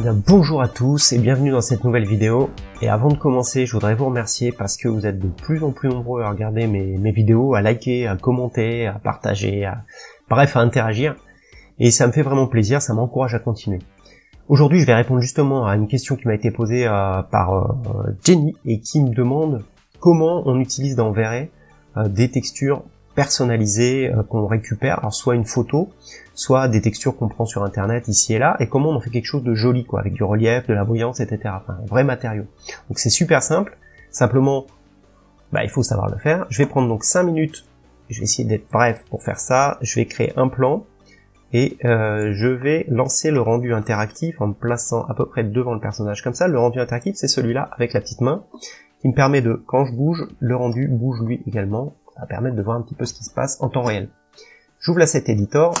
Bien, bonjour à tous et bienvenue dans cette nouvelle vidéo. Et avant de commencer, je voudrais vous remercier parce que vous êtes de plus en plus nombreux à regarder mes, vidéos, à liker, à commenter, à partager, à, bref, à interagir. Et ça me fait vraiment plaisir, ça m'encourage à continuer. Aujourd'hui, je vais répondre justement à une question qui m'a été posée euh, par euh, Jenny et qui me demande comment on utilise dans Verret euh, des textures personnalisées euh, qu'on récupère, alors soit une photo, soit des textures qu'on prend sur internet ici et là, et comment on en fait quelque chose de joli, quoi, avec du relief, de la brillance, etc. Enfin, un vrai matériau. Donc c'est super simple, simplement, bah, il faut savoir le faire. Je vais prendre donc 5 minutes, je vais essayer d'être bref pour faire ça, je vais créer un plan, et euh, je vais lancer le rendu interactif en me plaçant à peu près devant le personnage comme ça. Le rendu interactif, c'est celui-là avec la petite main, qui me permet de, quand je bouge, le rendu bouge lui également, va permettre de voir un petit peu ce qui se passe en temps réel. J'ouvre l'asset editor.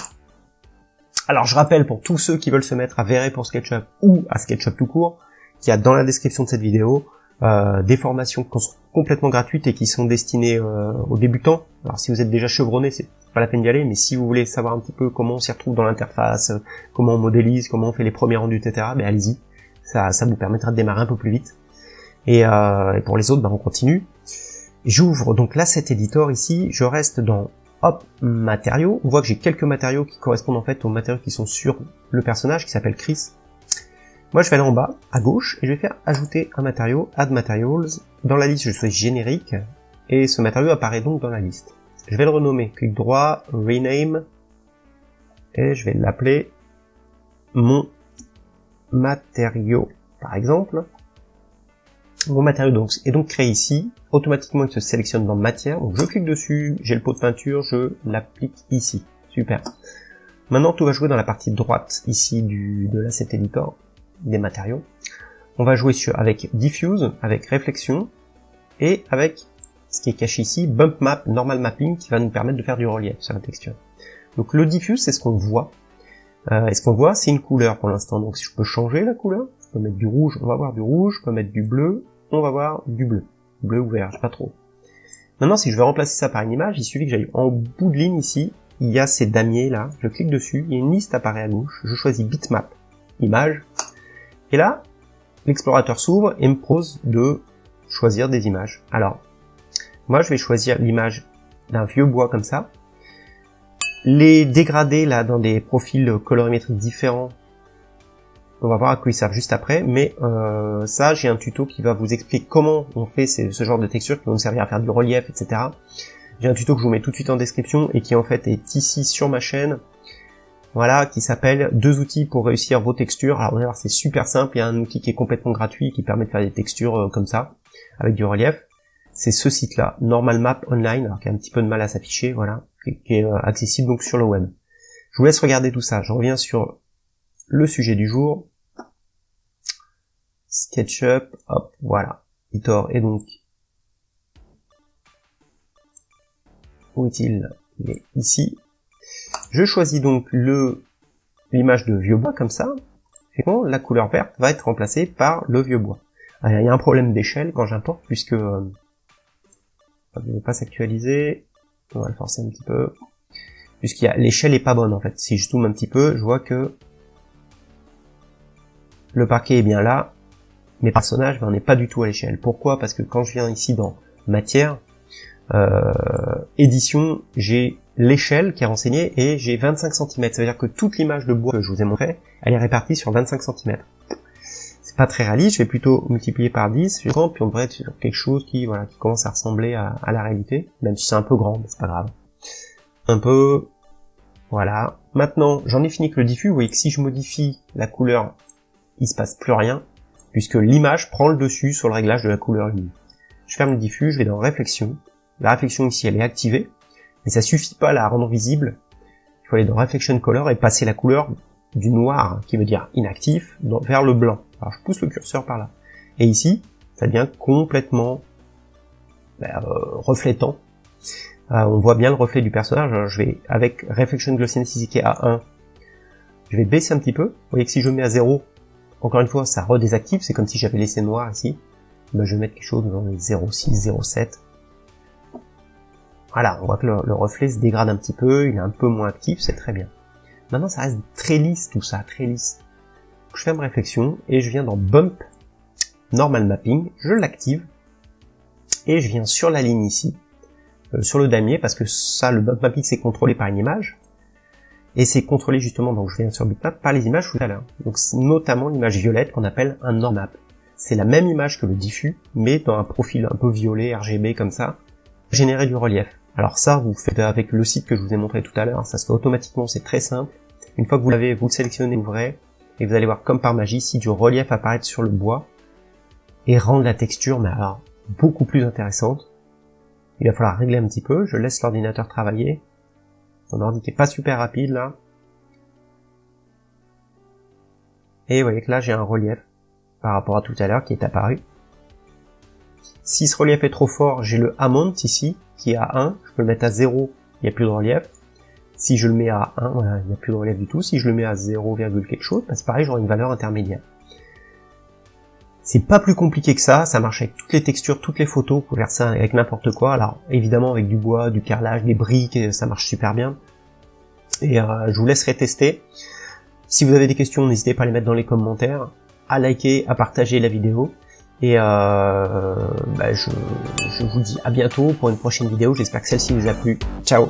Alors je rappelle pour tous ceux qui veulent se mettre à Verrer pour SketchUp ou à SketchUp tout court, qu'il y a dans la description de cette vidéo euh, des formations qui sont complètement gratuites et qui sont destinées euh, aux débutants. Alors si vous êtes déjà chevronné, c'est pas la peine d'y aller, mais si vous voulez savoir un petit peu comment on s'y retrouve dans l'interface, comment on modélise, comment on fait les premiers rendus, etc., ben allez-y. Ça, ça vous permettra de démarrer un peu plus vite. Et, euh, et pour les autres, ben on continue. J'ouvre donc l'asset editor ici, je reste dans hop matériaux. On voit que j'ai quelques matériaux qui correspondent en fait aux matériaux qui sont sur le personnage qui s'appelle Chris. Moi je vais aller en bas à gauche et je vais faire ajouter un matériau, add materials. Dans la liste je choisis générique et ce matériau apparaît donc dans la liste. Je vais le renommer, clic droit, rename et je vais l'appeler mon matériau par exemple. Mon matériau donc, est donc créé ici. Automatiquement, il se sélectionne dans matière. Donc, je clique dessus, j'ai le pot de peinture, je l'applique ici. Super. Maintenant, tout va jouer dans la partie droite ici du, de l'asset editor des matériaux. On va jouer sur, avec diffuse, avec réflexion et avec ce qui est caché ici, bump map, normal mapping, qui va nous permettre de faire du relief sur la texture. Donc le diffuse, c'est ce qu'on voit. Euh, et ce qu'on voit, c'est une couleur pour l'instant. Donc si je peux changer la couleur, je peux mettre du rouge, on va voir du rouge, je peux mettre du bleu, on va voir du bleu. Bleu ou vert, pas trop. Maintenant, si je veux remplacer ça par une image, il suffit que j'aille en bout de ligne ici, il y a ces damiers là, je clique dessus, il y a une liste apparaît à gauche, je choisis bitmap, image, et là, l'explorateur s'ouvre et me propose de choisir des images. Alors, moi je vais choisir l'image d'un vieux bois comme ça, les dégrader là dans des profils colorimétriques différents on va voir à quoi ils servent juste après, mais euh, ça, j'ai un tuto qui va vous expliquer comment on fait ce genre de textures qui vont nous servir à faire du relief, etc. J'ai un tuto que je vous mets tout de suite en description et qui en fait est ici sur ma chaîne, voilà, qui s'appelle deux outils pour réussir vos textures. Alors vous allez voir, c'est super simple, il y a un outil qui est complètement gratuit qui permet de faire des textures euh, comme ça, avec du relief. C'est ce site-là, Normal Map Online, alors qui a un petit peu de mal à s'afficher, voilà, qui est euh, accessible donc sur le web. Je vous laisse regarder tout ça. Je reviens sur le sujet du jour. SketchUp, hop, voilà. Editor est donc où est-il? Il est ici. Je choisis donc le l'image de vieux bois comme ça. Et bon, la couleur verte va être remplacée par le vieux bois. il y a un problème d'échelle quand j'importe puisque euh, ne pas s'actualiser. On va le forcer un petit peu. Puisqu'il y a l'échelle est pas bonne en fait. Si je zoome un petit peu, je vois que le parquet est bien là, mes personnages, ben, on n'est pas du tout à l'échelle. Pourquoi? Parce que quand je viens ici dans matière, euh, édition, j'ai l'échelle qui est renseignée et j'ai 25 cm. Ça veut dire que toute l'image de bois que je vous ai montré, elle est répartie sur 25 cm. C'est pas très réaliste, je vais plutôt multiplier par 10, puis on devrait être sur quelque chose qui, voilà, qui commence à ressembler à, à la réalité, même si c'est un peu grand, mais c'est pas grave. Un peu, voilà. Maintenant, j'en ai fini avec le diffus, vous voyez que si je modifie la couleur, il se passe plus rien puisque l'image prend le dessus sur le réglage de la couleur. Je ferme le diffus, je vais dans réflexion. La réflexion ici, elle est activée, mais ça suffit pas à la rendre visible. Il faut aller dans Reflection Color et passer la couleur du noir, qui veut dire inactif, vers le blanc. Alors je pousse le curseur par là. Et ici, ça devient complètement ben, euh, reflétant. Euh, on voit bien le reflet du personnage. je vais, avec Reflection Glossiness qui est à 1, je vais baisser un petit peu. Vous voyez que si je mets à 0, encore une fois, ça redésactive, c'est comme si j'avais laissé noir ici. Ben, je vais mettre quelque chose dans les 0,6, 0,7. Voilà, on voit que le, reflet se dégrade un petit peu, il est un peu moins actif, c'est très bien. Maintenant, ça reste très lisse tout ça, très lisse. je ferme réflexion et je viens dans Bump Normal Mapping, je l'active et je viens sur la ligne ici, euh, sur le damier, parce que ça, le Bump Mapping, c'est contrôlé par une image. Et c'est contrôlé justement, donc je viens sur Bitmap, par les images tout à l'heure. Donc notamment l'image violette qu'on appelle un normap. C'est la même image que le diffus, mais dans un profil un peu violet, RGB comme ça, générer du relief. Alors ça, vous faites avec le site que je vous ai montré tout à l'heure, ça se fait automatiquement, c'est très simple. Une fois que vous l'avez, vous le sélectionnez, ouvrez, et vous allez voir comme par magie si du relief apparaît sur le bois, et rendre la texture, mais alors, beaucoup plus intéressante. Il va falloir régler un petit peu, je laisse l'ordinateur travailler. Mon ordi qui est pas super rapide là. Et vous voyez que là j'ai un relief par rapport à tout à l'heure qui est apparu. Si ce relief est trop fort, j'ai le amount ici, qui est à 1, je peux le mettre à 0, il n'y a plus de relief. Si je le mets à 1, voilà, il n'y a plus de relief du tout. Si je le mets à 0, quelque chose, bah, c'est pareil, j'aurai une valeur intermédiaire. C'est pas plus compliqué que ça, ça marche avec toutes les textures, toutes les photos, vous pouvez faire ça avec n'importe quoi. Alors évidemment avec du bois, du carrelage, des briques, ça marche super bien. Et euh, je vous laisserai tester. Si vous avez des questions, n'hésitez pas à les mettre dans les commentaires, à liker, à partager la vidéo. Et euh, bah, je, je vous dis à bientôt pour une prochaine vidéo. J'espère que celle-ci vous a plu. Ciao